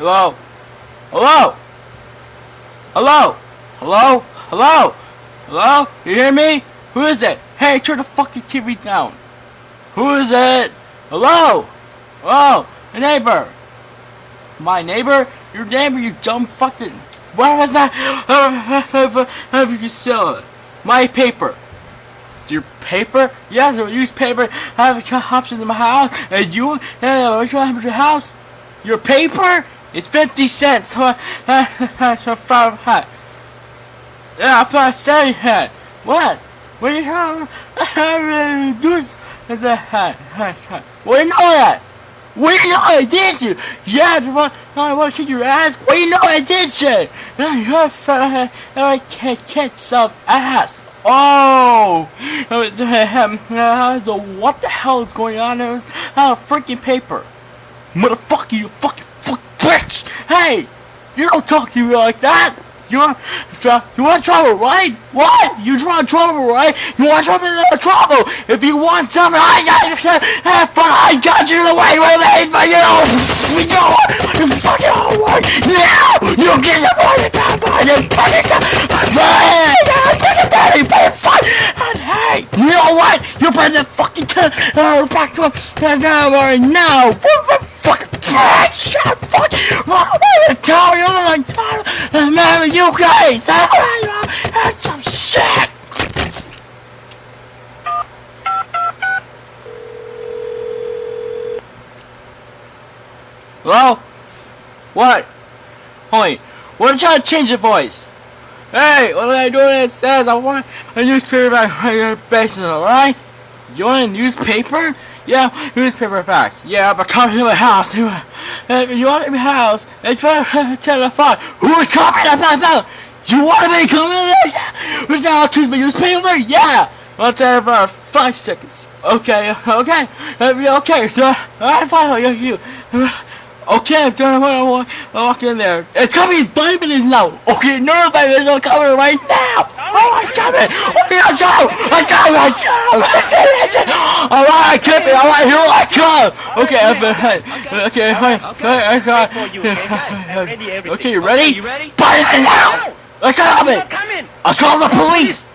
Hello? Hello? Hello? Hello? Hello? Hello? You hear me? Who is it? Hey, turn the fucking TV down. Who is it? Hello? Hello? A neighbor. My neighbor? Your neighbor, you dumb fucking... Why was that? Have you sell it? My paper. Your paper? Yes, a newspaper. I have a options in my house. And you? What you have your house? Your paper? It's 50 cents. So, uh, uh, yeah, I thought I said it. What? What are you about? Do this. What do you know that? What do you know I did you? Yeah, I ass. What do you know I did you? I can't catch some ass. Oh! What the hell is going on? It was a freaking paper. Motherfucker, you fucking! You don't talk to me like that! You want, you want trouble, right? What? You want trouble, right? You want trouble? trouble. If you want something, I. Have fun. I got you the way with it, but you know, you know, you fucking hard. Now you get the fucking time by the fucking time. You better fight. And hey, you know what? You better fucking turn uh, back to him. That's right now. What the fuck? Shut fuck. I'm gonna tell you, my god, man, you guys, that's some shit. Hello? What? Holy, what am trying to change your voice? Hey, what am I doing? It says I want a newspaper back on your basement, alright? You want a newspaper? Yeah, newspaper back. Yeah, but come to my house. If you want my house, it's ten to five. Who's coming to my house? You want to come in there? Yeah. Who's that? Choose my newspaper? Yeah. I'll tell for five seconds. Okay, okay, okay, sir. Alright, fine. You, you. Okay, I'm trying to walk, walk in there. It's coming five minutes now. Okay, no, five minutes are coming right now. Oh, I'm coming. Okay, I go. Oh, I go. I go. Listen, listen. All right, I keep it. All right, here I come. Okay, I'm fine. Okay, fine. I got. Okay, you ready? You ready? Five minutes now. I got it. Coming. Let's call the police.